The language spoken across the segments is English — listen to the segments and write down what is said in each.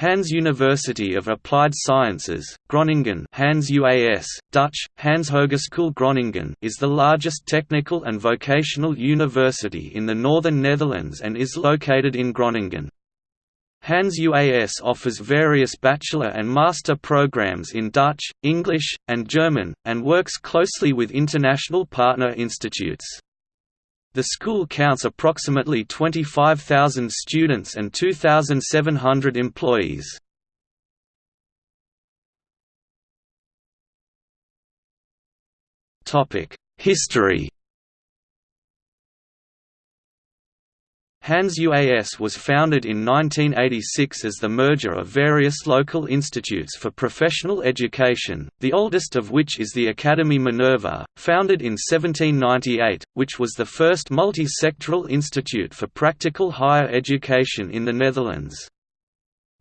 Hanze University of Applied Sciences, Groningen Hanze UAS, Dutch, Hanzehogeschool Groningen is the largest technical and vocational university in the northern Netherlands and is located in Groningen. Hanze UAS offers various bachelor and master programs in Dutch, English, and German, and works closely with international partner institutes. The school counts approximately 25,000 students and 2,700 employees. History Hanze UAS was founded in 1986 as the merger of various local institutes for professional education, the oldest of which is the Academy Minerva, founded in 1798, which was the first multi-sectoral institute for practical higher education in the Netherlands.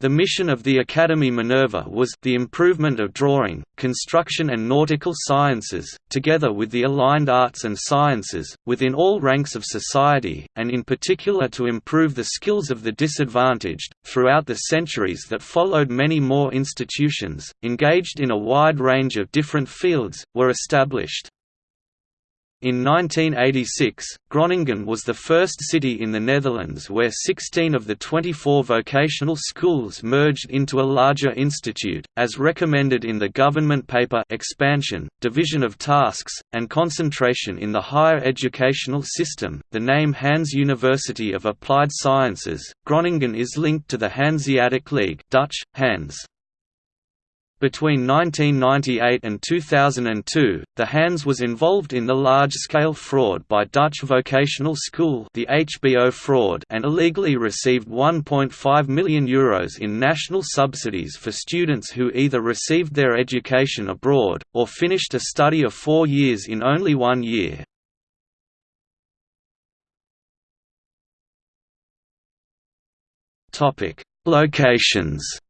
The mission of the Academy Minerva was the improvement of drawing, construction and nautical sciences, together with the aligned arts and sciences, within all ranks of society, and in particular to improve the skills of the disadvantaged. Throughout the centuries that followed many more institutions, engaged in a wide range of different fields, were established. In 1986, Groningen was the first city in the Netherlands where 16 of the 24 vocational schools merged into a larger institute, as recommended in the government paper Expansion, Division of Tasks, and Concentration in the Higher Educational System. The name Hanze University of Applied Sciences, Groningen is linked to the Hanseatic League Dutch, Hanze. Between 1998 and 2002, the Hanze was involved in the large-scale fraud by Dutch Vocational School the HBO fraud and illegally received €1.5 million Euros in national subsidies for students who either received their education abroad, or finished a study of four years in only one year. Locations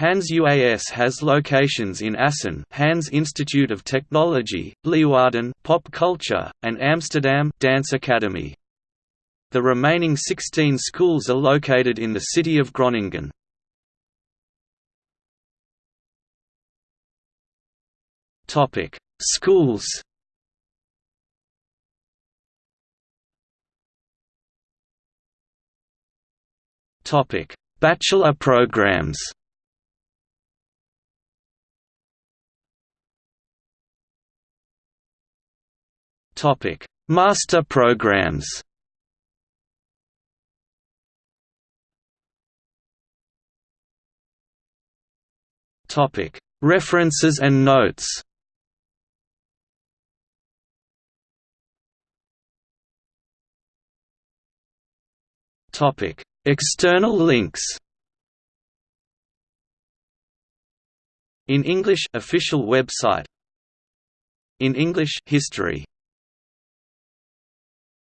Hanze UAS has locations in Assen Hanze Institute of Technology, Leeuwarden Pop Culture, and Amsterdam Dance Academy. The remaining 16 schools are located in the city of Groningen. Topic: Schools. Topic: Bachelor programs. Topic: Master programs. Topic: References and notes. Topic: External links. In English official website In English history